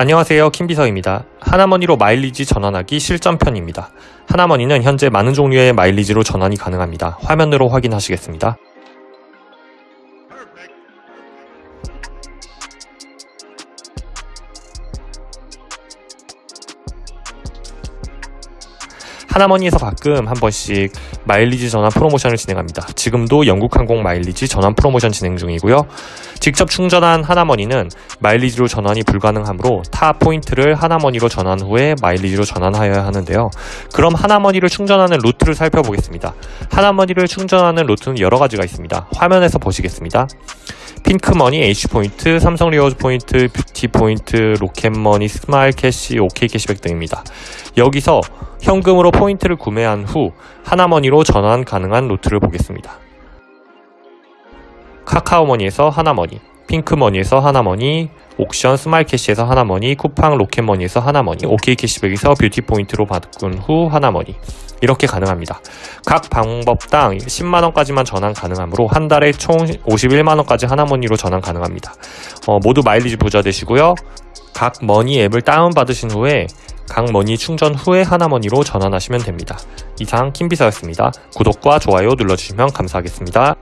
안녕하세요 킴비서입니다. 하나머니로 마일리지 전환하기 실전편입니다. 하나머니는 현재 많은 종류의 마일리지로 전환이 가능합니다. 화면으로 확인하시겠습니다. 하나머니에서 가끔 한 번씩 마일리지 전환 프로모션을 진행합니다. 지금도 영국항공 마일리지 전환 프로모션 진행 중이고요. 직접 충전한 하나머니는 마일리지로 전환이 불가능하므로 타 포인트를 하나머니로 전환 후에 마일리지로 전환하여야 하는데요. 그럼 하나머니를 충전하는 루트를 살펴보겠습니다. 하나머니를 충전하는 루트는 여러 가지가 있습니다. 화면에서 보시겠습니다. 핀크머니, H포인트, 삼성 리워즈 포인트, 뷰티 포인트, 로켓머니, 스마일 캐시, 오케이 캐시백 등입니다. 여기서 현금으로 포인트를 구매한 후 하나머니로 전환 가능한 루트를 보겠습니다. 카카오머니에서 하나머니, 핀크머니에서 하나머니, 옥션 스마일캐시에서 하나머니, 쿠팡 로켓머니에서 하나머니, 오케이 캐시백에서 뷰티 포인트로 바꾼 후 하나머니 이렇게 가능합니다. 각 방법당 10만원까지만 전환 가능하므로 한 달에 총 51만원까지 하나머니로 전환 가능합니다. 어, 모두 마일리지 부자 되시고요. 각 머니 앱을 다운받으신 후에 각 머니 충전 후에 하나머니로 전환하시면 됩니다. 이상 킴비서였습니다. 구독과 좋아요 눌러주시면 감사하겠습니다.